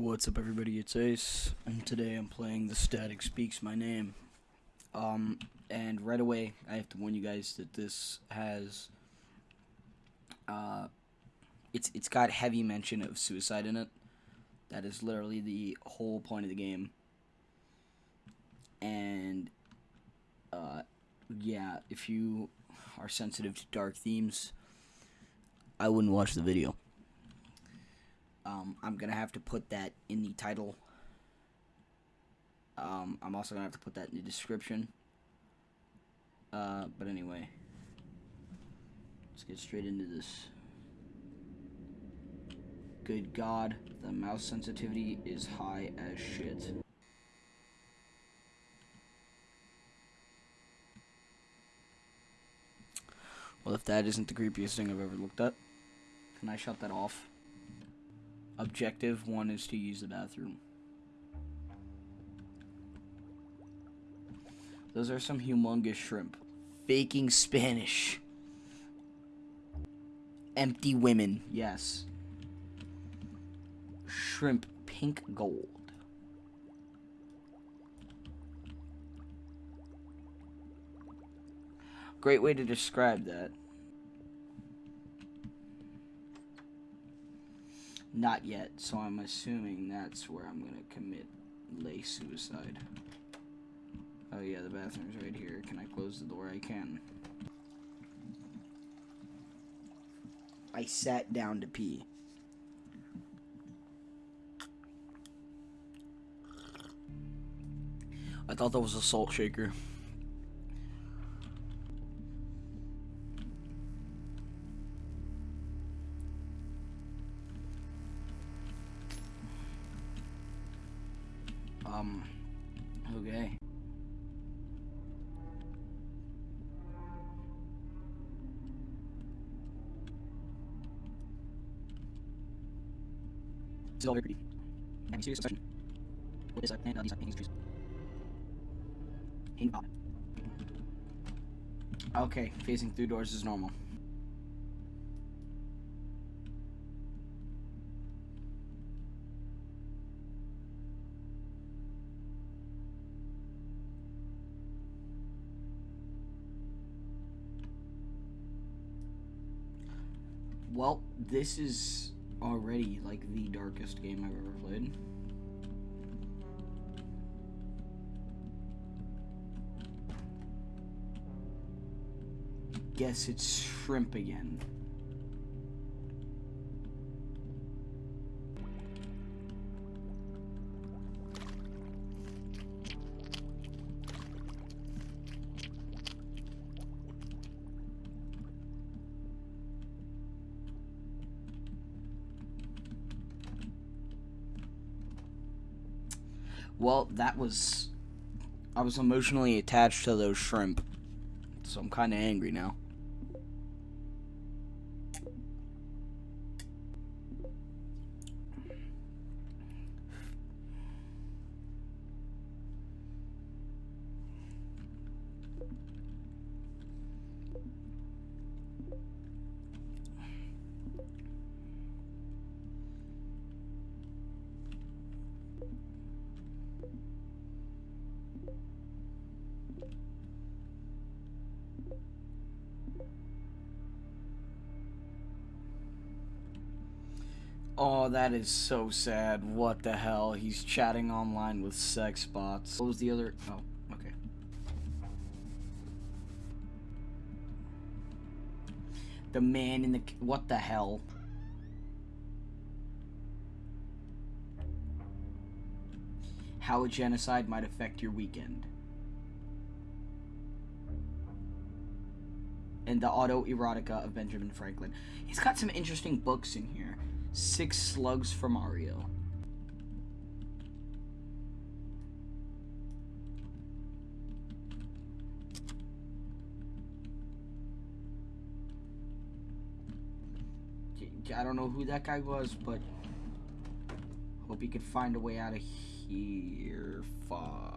What's up everybody, it's Ace, and today I'm playing The Static Speaks My Name. Um, and right away, I have to warn you guys that this has, uh, it's, it's got heavy mention of suicide in it. That is literally the whole point of the game. And, uh, yeah, if you are sensitive to dark themes, I wouldn't watch the video. Um, I'm gonna have to put that in the title. Um, I'm also gonna have to put that in the description. Uh, but anyway, let's get straight into this. Good God, the mouse sensitivity is high as shit. Well, if that isn't the creepiest thing I've ever looked at, can I shut that off? Objective one is to use the bathroom. Those are some humongous shrimp. Faking Spanish. Empty women, yes. Shrimp pink gold. Great way to describe that. Not yet, so I'm assuming that's where I'm gonna commit lay suicide. Oh yeah, the bathroom's right here. Can I close the door? I can. I sat down to pee. I thought that was a salt shaker. Um, okay. Is all very pretty. I'm serious question. What is I plant on these hanging trees? Hang on. Okay, facing through doors is normal. Well, this is already like the darkest game I've ever played. Guess it's shrimp again. Well, that was. I was emotionally attached to those shrimp. So I'm kind of angry now. Oh, that is so sad. What the hell? He's chatting online with sex bots. What was the other? Oh, okay. The man in the... What the hell? How a genocide might affect your weekend. And the auto erotica of Benjamin Franklin. He's got some interesting books in here. Six slugs for Mario. I don't know who that guy was, but hope he could find a way out of here. Fuck.